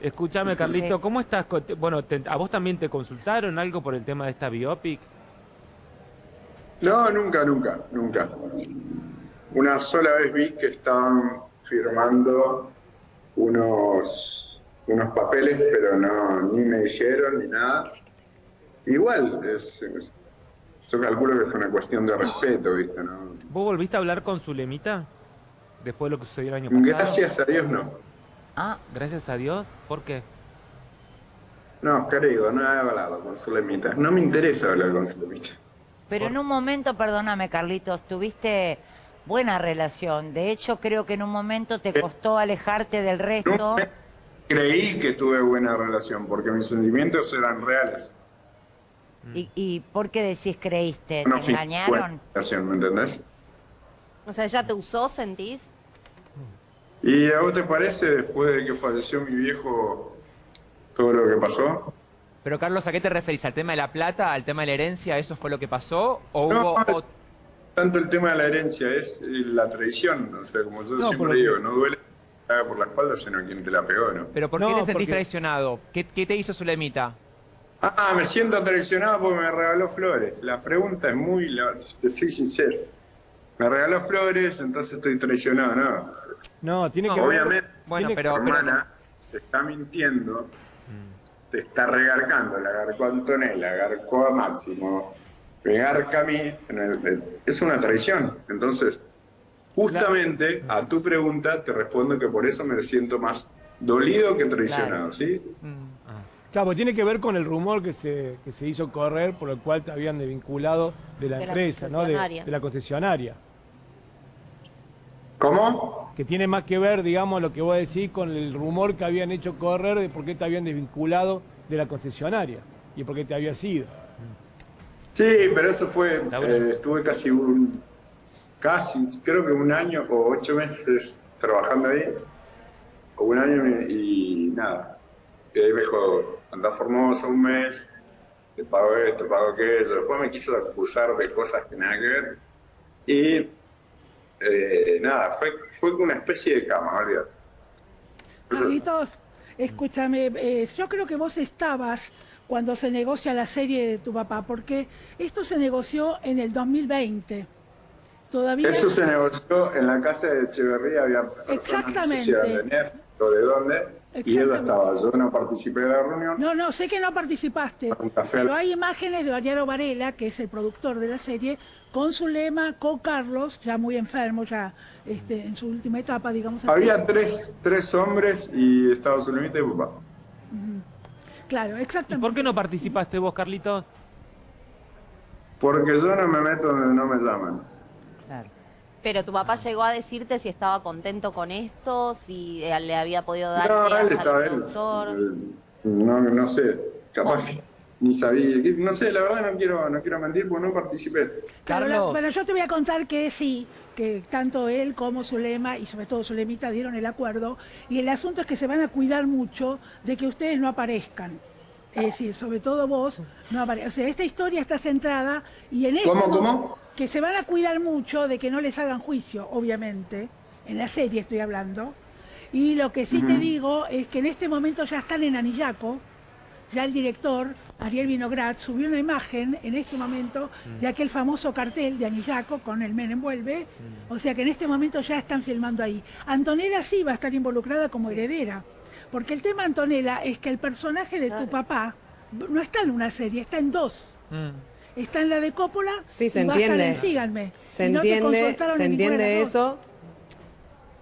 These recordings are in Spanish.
Escúchame, Carlito, ¿cómo estás? Bueno, te- ¿a vos también te consultaron algo por el tema de esta biopic? No, nunca, nunca, nunca. Una sola vez vi que estaban firmando unos, unos papeles, pero no, ni me dijeron ni nada. Igual, es, es- yo calculo que fue una cuestión de respeto, ¿viste? ¿no? ¿Vos volviste a hablar con Zulemita? Después de lo que sucedió el año pasado. Gracias a Dios no. Ah, Gracias a Dios. ¿Por qué? No, querido, no he hablado con Zulemita. No me interesa hablar con Zulemita. pero en un momento, perdóname, Carlitos, tuviste buena relación. De hecho, creo que en un momento te costó alejarte del resto. Nunca creí que tuve buena relación, porque mis sentimientos eran reales. ¿Y, y por qué decís creíste? No ¿Te fui engañaron? relación, ¿me entendés? O sea, ¿ya te usó, sentís? ¿Y a vos te parece, después de que falleció mi viejo, todo lo que pasó? Pero Carlos, ¿a qué te referís? ¿Al tema de la plata? ¿Al tema de la herencia? ¿Eso fue lo que pasó? ¿O No, hubo ot- tanto el tema de la herencia, es la tradición. O sea, como yo No, siempre digo, que- no duele que te haga por la espalda, sino quien te la pegó, ¿no? ¿Pero por qué No, te sentís porque- traicionado? ¿Qué, qué te hizo Zulemita? Ah, me siento traicionado porque me regaló flores. La pregunta es muy... la- te soy sincero. Me regaló flores, entonces estoy traicionado, ¿no? No, tiene No, que ver- Obviamente, Bueno, tiene- pero... tu hermana te está mintiendo, te está regarcando, la garcó a Antonella, garcó a Máximo, me garca a mí, en el- el- es una traición. Entonces, justamente a tu pregunta te respondo que por eso me siento más dolido que traicionado, ¿sí? Claro, porque tiene que ver con el rumor que se, que se hizo correr por el cual te habían desvinculado de la De la empresa, ¿no? De, de la concesionaria. ¿Cómo? Que tiene más que ver, digamos, lo que vos decís con el rumor que habían hecho correr de por qué te habían desvinculado de la concesionaria y por qué te había sido. Sí, pero eso fue, eh, estuve casi un, casi, creo que un año o ocho meses trabajando ahí, o un año y, y nada. Y ahí me dijo, anda Formosa un mes, te pago esto, te pago aquello. Después me quiso acusar de cosas que nada que ver. Y eh, nada, fue, fue una especie de cama, olvídate. Carlitos, escúchame, eh, yo creo que vos estabas cuando se negocia la serie de tu papá, porque esto se negoció en el 2020. Todavía Eso se negoció en la casa de Echeverría, había personas, Exactamente. no sé si eran de o de dónde, y Exactamente. estaba, yo no participé de la reunión. No, no, sé que no participaste, pero hay imágenes de Mariano Varela, que es el productor de la serie, con su lema, con Carlos, ya muy enfermo, ya este, en su última etapa, digamos así. Había tres, tres hombres y estaba su límite y papá. Claro, ¿Y exactamente. por qué no participaste vos, Carlito? Porque yo no me meto donde no me llaman. Pero tu papá llegó a decirte si estaba contento con esto, si eh, le había podido dar No, él al estaba él. No, no sé, capaz que ni sabía. No sé, la verdad no quiero, no quiero mentir porque no participé. Carlos. bueno, yo te voy a contar que sí, que tanto él como Zulema y sobre todo Zulemita dieron el acuerdo y el asunto es que se van a cuidar mucho de que ustedes no aparezcan. Es decir, sobre todo vos, no apare- O sea, esta historia está centrada y en esto... ¿Cómo, cómo? Que se van a cuidar mucho de que no les hagan juicio, obviamente. En la serie estoy hablando. Y lo que sí te digo es que en este momento ya están en Anillaco, ya el director, Ariel Vinograd, subió una imagen en este momento de aquel famoso cartel de Anillaco con el Men envuelve. O sea que en este momento ya están filmando ahí. Antonella sí va a estar involucrada como heredera. Porque el tema, Antonella, es que el personaje de tu papá no está en una serie, está en dos. Está en la de Coppola Sí, se y entiende. en Síganme. Se Y entiende, se de entiende eso.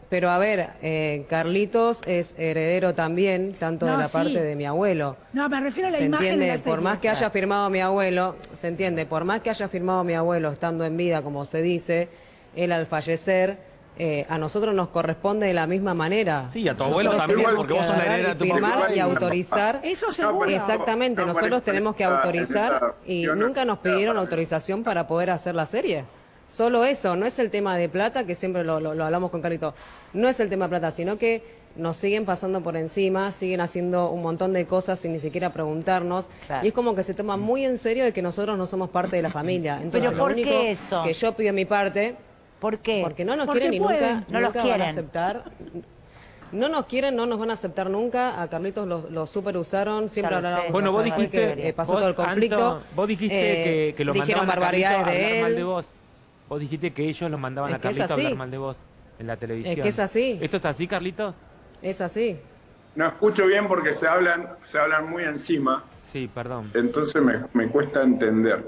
Pero a ver, eh, Carlitos es heredero también, tanto No, de la sí. parte de mi abuelo. No, me refiero a la Se imagen de entiende, la por más que haya firmado mi abuelo, se entiende, por más que haya firmado mi abuelo estando en vida, como se dice, él al fallecer, eh, a nosotros nos corresponde de la misma manera. Sí, a tu abuelo Nosotros también, tenemos porque que vos sos la heredera de tu papá. y autorizar. Eso seguro. Exactamente, No, nosotros tenemos que autorizar y nunca no nos pidieron autorización para poder hacer la serie. Solo eso, no es el tema de plata, que siempre lo, lo- lo hablamos con Carito, no es el tema de plata, sino que nos siguen pasando por encima, siguen haciendo un montón de cosas sin ni siquiera preguntarnos, Claro. y es como que se toma muy en serio de que nosotros no somos parte de la familia. Entonces, Pero lo ¿por único qué eso? que yo pido mi parte, ¿Por qué? porque no nos Porque quieren y pueden, nunca, no los nunca van a quieren. aceptar. No nos quieren, no nos van a aceptar nunca. A Carlitos lo, lo super usaron, siempre hablaron. Bueno, vos dijiste... que, eh, pasó vos, todo el conflicto. Anto, vos dijiste eh, que, que lo dijeron mandaban barbaridades a hablar de mal él. de vos. Vos dijiste que ellos lo mandaban Es a que es Carlito a hablar mal de vos en la televisión. que es así. ¿Esto es así, Carlito? Es así. No escucho bien porque se hablan, se hablan muy encima, Sí, perdón. entonces me, me cuesta entender.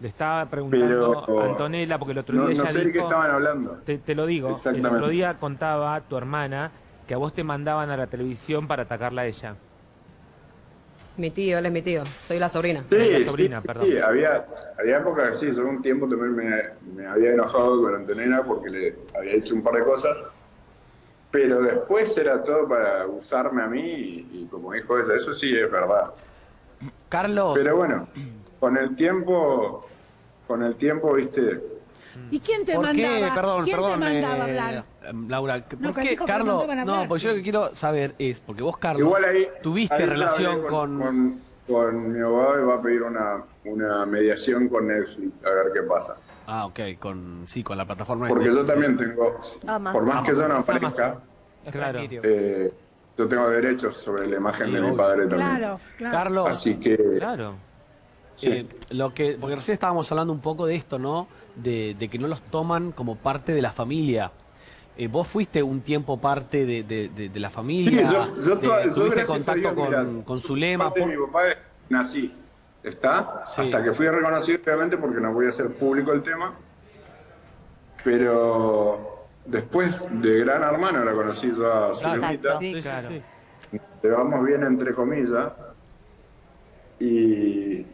Le estaba preguntando Pero- a Antonella, porque el otro No, día no ella sé de qué dijo- estaban hablando. Te, te lo digo, el otro día contaba tu hermana que a vos te mandaban a la televisión para atacarla a ella. Mi tío, él es mi tío. Soy la sobrina. Sí, la sobrina, sí, perdón. sí, había, había épocas que sí, yo un tiempo también me, me había enojado con Antonella porque le había hecho un par de cosas, pero después era todo para usarme a mí y, y como dijo ella, eso sí es verdad. Carlos, Pero bueno, con el tiempo, con el tiempo, viste, ¿Y quién te ¿por mandaba? qué? Perdón, ¿Quién perdón. te mandaba eh, hablar? Laura, ¿por No, qué, Carlos? No, porque yo lo que quiero saber es, porque vos, Carlos, igual ahí... tuviste ahí relación hablé con... con, con mi abogado y va a pedir una, una mediación con Netflix, a ver qué pasa. Ah, ok, con, sí, con la plataforma de Porque yo también tengo, Amazon. por más que yo no aparezca, Claro. eh, yo tengo derechos sobre la imagen Sí, de mi padre también. Claro, claro. Carlos, Así que, Claro. Sí. eh, lo que, porque recién estábamos hablando un poco de esto, ¿no? De, de que no los toman como parte de la familia. Eh, vos fuiste un tiempo parte de, de- de- de la familia, Sí, yo, yo, toda- tuviste contacto Dios, con, mirá, con de por- mi papá nací, ¿está? Sí. Hasta que fui reconocido, obviamente, porque no voy a hacer público el tema. Pero después de Gran Hermano la conocí yo a Claro. Zulemita. Sí, sí, Claro. sí. llevamos bien entre comillas y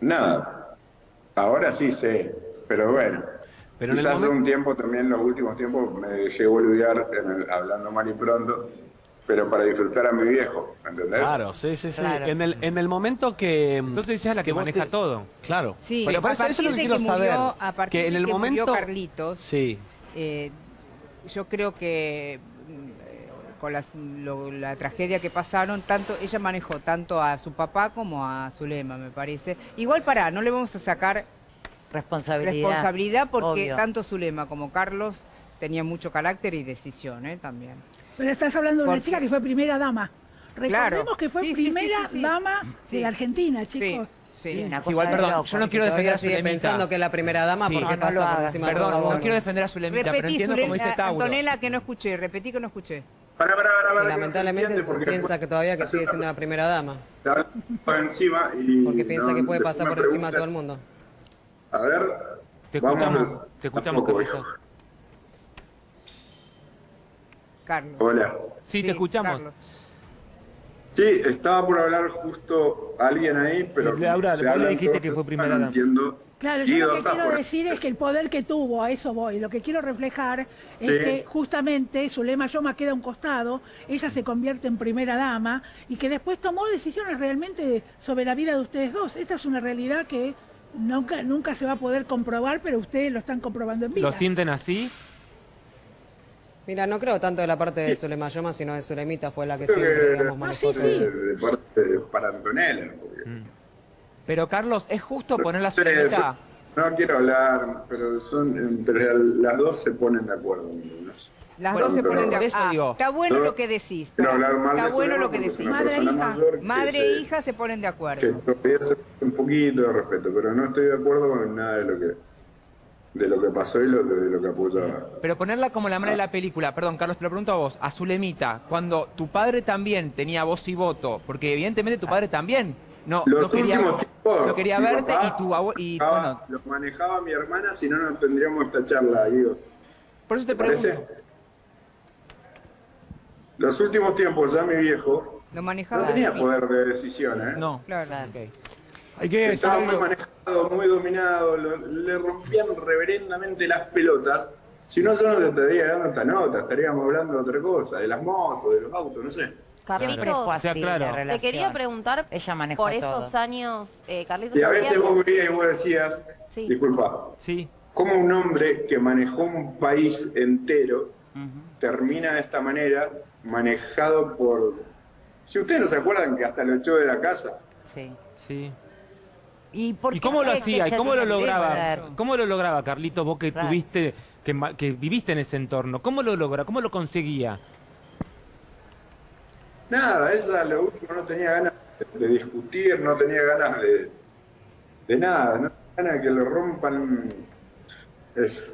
nada, ahora sí sé, pero bueno, Pero quizás momento- un tiempo también, los últimos tiempos me dejé boludear en el- hablando mal y pronto, pero para disfrutar a mi viejo, ¿me ¿entendés? Claro, sí, sí, sí. Claro. En, el, en el momento que... Entonces ella es la que, maneja te- todo. Claro. Sí, pero por a eso, eso es lo que partir quiero saber. murió- a partir que en el que momento... Carlitos, Sí. eh, yo creo que con lo- la tragedia que pasaron, tanto ella manejó tanto a su papá como a Zulema, me parece. Igual para, no le vamos a sacar Responsabilidad. responsabilidad porque Obvio. tanto Zulema como Carlos tenían mucho carácter y decisión, ¿eh? también. Pero estás hablando de una Porque- chica que fue primera dama. Recordemos Claro. que fue Sí, sí, sí, primera sí, sí. dama Sí. de la Argentina, chicos. sí. Sí, una cosa igual, perdón, loco. yo no quiero defender a sigue Zulemita. pensando que es la primera dama, Sí. ¿por qué No, pasa por encima Perdón, no quiero defender a Zulemita, pero entiendo cómo dice Tauro. Antonella, que no escuché, repetí que no escuché. Para, para, para, para, Que no lamentablemente se porque piensa que todavía que sigue siendo la primera dama, por encima y porque piensa no- que puede pasar por encima de todo el mundo. A ver, Te vamos escuchamos, a- te escuchamos, hijo. Carlos. Hola. Sí, te escuchamos. Carlos. Sí, estaba por hablar justo alguien ahí, pero Laura, se dijiste que fue no primera dama. entiendo. Claro, yo lo que quiero afuera. decir es que el poder que tuvo, a eso voy, lo que quiero reflejar es Sí. que justamente Zulema Yoma queda a un costado, ella se convierte en primera dama y que después tomó decisiones realmente sobre la vida de ustedes dos. Esta es una realidad que nunca, nunca se va a poder comprobar, pero ustedes lo están comprobando en vida. ¿Lo sienten así? Mira, no creo tanto de la parte de Zulema Yoma, sino de Zulemita fue la que Creo siempre, que- digamos, Ah, manejó sí, sí. De, de parte de- para Antonella. porque- Pero Carlos, ¿es justo poner a Sí, Zulemita? son- no quiero hablar, pero son entre las dos se ponen de acuerdo. Las Bueno, dos se ponen de acuerdo. digo. está bueno lo que decís. Quiero hablar mal Está de bueno lo que decís. Madre e hija. Madre se- e hija se ponen de que acuerdo. un poquito de respeto, pero no estoy de acuerdo con nada de lo que de lo que pasó y lo, de lo que apoyaba. Pero ponerla como la mala de la película, perdón, Carlos, te lo pregunto a vos, a Zulemita, cuando tu padre también tenía voz y voto, porque evidentemente tu padre también no, Los no quería, últimos tiempos, no quería verte papá y tu abue- y manejaba- bueno, lo manejaba mi hermana, si no, no tendríamos esta charla, Guido. por eso te ¿Te parece? pregunto. Los últimos tiempos, ya mi viejo Lo manejaba. no tenía poder de decisión, ¿eh? No, Claro. ok. Hay que Estaba muy manejado, muy dominado, lo- le rompían reverendamente las pelotas. Si no, yo no te estaría dando esta nota, estaríamos hablando de otra cosa, de las motos, de los autos, no sé. Siempre Carlitos, fue así O sea, claro. la Te relación. Te quería preguntar Ella manejó por todo. esos años, eh, Carlitos. Y a veces vos veías y vos decías, Sí. disculpa, Sí. ¿cómo un hombre que manejó un país entero termina de esta manera, manejado por... Si ustedes no se acuerdan que hasta lo echó de la casa, Sí. Sí. ¿Y, por ¿Y qué cómo lo hacía? ¿Y cómo lo lograba? ¿Cómo lo lograba, Carlitos, vos que tuviste, que, ma- que viviste en ese entorno? ¿Cómo lo logra? ¿Cómo lo conseguía? Nada, ella lo último no tenía ganas de discutir, no tenía ganas de, de nada, no tenía ganas de que le rompan eso.